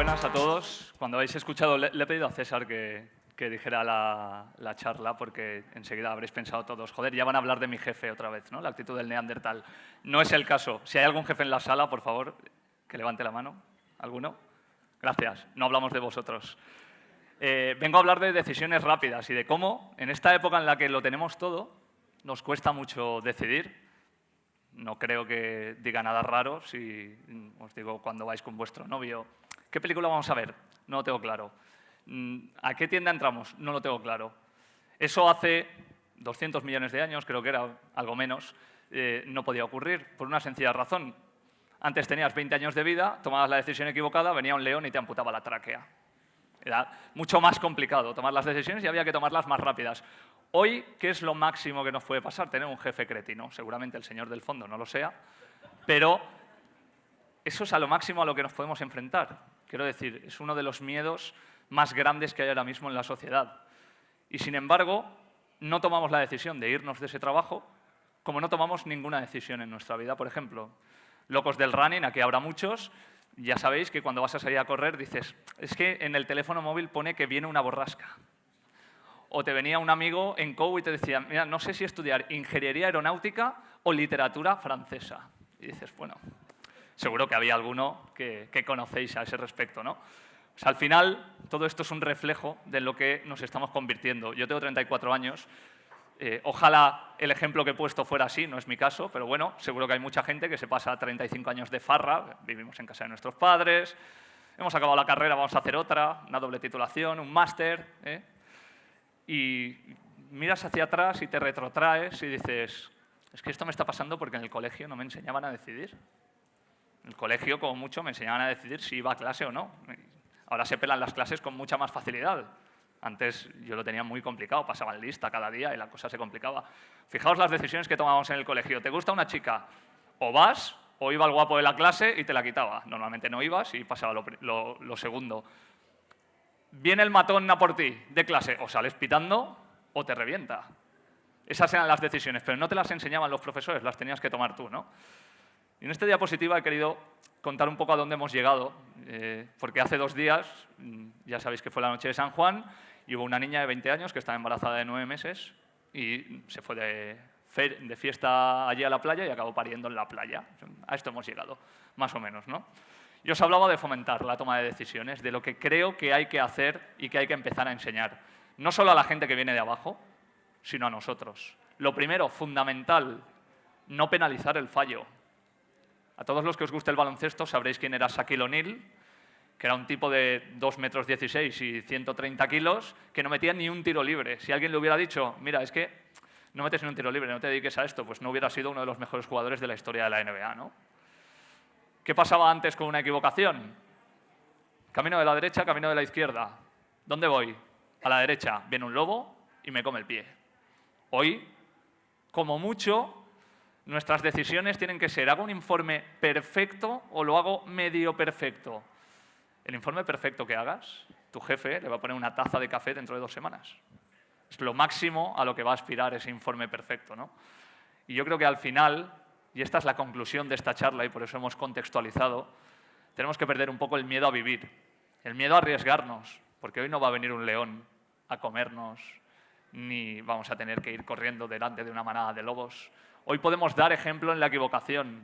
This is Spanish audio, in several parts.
buenas a todos. Cuando habéis escuchado, le, le he pedido a César que, que dijera la, la, charla, porque enseguida habréis pensado todos, joder, ya van a hablar de mi jefe otra vez, ¿no? La actitud del neandertal. No es el caso. Si hay algún jefe en la sala, por favor, que levante la mano. ¿Alguno? Gracias. No hablamos de vosotros. Eh, vengo a hablar de decisiones rápidas y de cómo, en esta época en la que lo tenemos todo, nos cuesta mucho decidir. No creo que diga nada raro si os digo cuando vais con vuestro novio, ¿qué película vamos a ver? No lo tengo claro. Mm, ¿A qué tienda entramos? No lo tengo claro. Eso hace 200 millones de años, creo que era algo menos, eh, no podía ocurrir, por una sencilla razón. Antes tenías 20 años de vida, tomabas la decisión equivocada, venía un león y te amputaba la tráquea. Era mucho más complicado tomar las decisiones y había que tomarlas más rápidas. Hoy, ¿qué es lo máximo que nos puede pasar? Tener un jefe cretino. Seguramente el señor del fondo no lo sea, pero eso es a lo máximo a lo que nos podemos enfrentar. Quiero decir, es uno de los miedos más grandes que hay ahora mismo en la sociedad. Y sin embargo, no tomamos la decisión de irnos de ese trabajo como no tomamos ninguna decisión en nuestra vida. Por ejemplo, locos del running, aquí habrá muchos, ya sabéis que cuando vas a salir a correr dices, es que en el teléfono móvil pone que viene una borrasca. O te venía un amigo en COU y te decía, mira, no sé si estudiar ingeniería aeronáutica o literatura francesa. Y dices, bueno, seguro que había alguno que, que conocéis a ese respecto, ¿no? al final, todo esto es un reflejo de lo que nos estamos convirtiendo. Yo tengo 34 años. Eh, ojalá el ejemplo que he puesto fuera así, no es mi caso, pero bueno, seguro que hay mucha gente que se pasa 35 años de farra, vivimos en casa de nuestros padres, hemos acabado la carrera, vamos a hacer otra, una doble titulación, un máster, ¿eh? y miras hacia atrás y te retrotraes y dices, es que esto me está pasando porque en el colegio no me enseñaban a decidir. En el colegio, como mucho, me enseñaban a decidir si iba a clase o no. Ahora se pelan las clases con mucha más facilidad. Antes yo lo tenía muy complicado, pasaba en lista cada día y la cosa se complicaba. Fijaos las decisiones que tomábamos en el colegio. ¿Te gusta una chica? O vas, o iba el guapo de la clase y te la quitaba. Normalmente no ibas y pasaba lo, segundo. Viene el matón a por ti de clase, o sales pitando o te revienta. Esas eran las decisiones, pero no te las enseñaban los profesores, las tenías que tomar tú. ¿no? Y en esta diapositiva he querido contar un poco a dónde hemos llegado, eh, porque hace dos días, mm, ya sabéis que fue la noche de San Juan, y hubo una niña de 20 años que estaba embarazada de nueve meses y se fue de, de fiesta allí a la playa y acabó pariendo en la playa. A esto hemos llegado, más o menos, ¿no? Yo os hablaba de fomentar la toma de decisiones, de lo que creo que hay que hacer y que hay que empezar a enseñar. No solo a la gente que viene de abajo, sino a nosotros. Lo primero, fundamental, no penalizar el fallo. A todos los que os guste el baloncesto sabréis quién era Shaquille O'Neal, que era un tipo de 2 metros 16 y 130 kilos, que no metía ni un tiro libre. Si alguien le hubiera dicho, mira, es que no metes ni un tiro libre, no te dediques a esto, pues no hubiera sido uno de los mejores jugadores de la historia de la NBA, ¿no? ¿Qué pasaba antes con una equivocación? Camino de la derecha, camino de la izquierda. ¿Dónde voy? A la derecha viene un lobo y me come el pie. Hoy, como mucho, Nuestras decisiones tienen que ser, ¿hago un informe perfecto o lo hago medio perfecto? El informe perfecto que hagas, tu jefe le va a poner una taza de café dentro de dos semanas. Es lo máximo a lo que va a aspirar ese informe perfecto. ¿no? Y yo creo que al final, y esta es la conclusión de esta charla y por eso hemos contextualizado, tenemos que perder un poco el miedo a vivir, el miedo a arriesgarnos, porque hoy no va a venir un león a comernos, ni vamos a tener que ir corriendo delante de una manada de lobos. Hoy podemos dar ejemplo en la equivocación.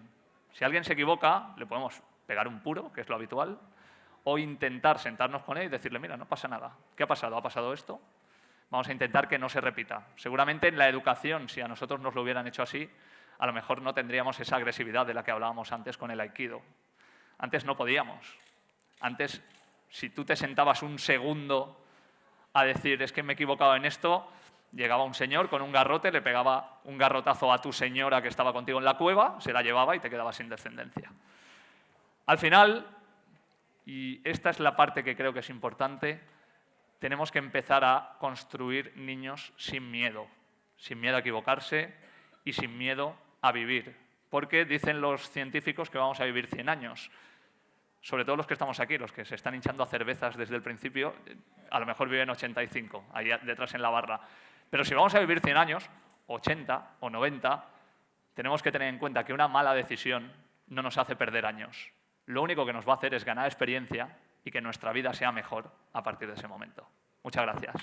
Si alguien se equivoca, le podemos pegar un puro, que es lo habitual, o intentar sentarnos con él y decirle, mira, no pasa nada. ¿Qué ha pasado? ¿Ha pasado esto? Vamos a intentar que no se repita. Seguramente en la educación, si a nosotros nos lo hubieran hecho así, a lo mejor no tendríamos esa agresividad de la que hablábamos antes con el aikido. Antes no podíamos. Antes, si tú te sentabas un segundo a decir, es que me he equivocado en esto, Llegaba un señor con un garrote, le pegaba un garrotazo a tu señora que estaba contigo en la cueva, se la llevaba y te quedaba sin descendencia. Al final, y esta es la parte que creo que es importante, tenemos que empezar a construir niños sin miedo, sin miedo a equivocarse y sin miedo a vivir. Porque dicen los científicos que vamos a vivir 100 años. Sobre todo los que estamos aquí, los que se están hinchando a cervezas desde el principio, a lo mejor viven 85, ahí detrás en la barra. Pero si vamos a vivir 100 años, 80 o 90, tenemos que tener en cuenta que una mala decisión no nos hace perder años. Lo único que nos va a hacer es ganar experiencia y que nuestra vida sea mejor a partir de ese momento. Muchas gracias.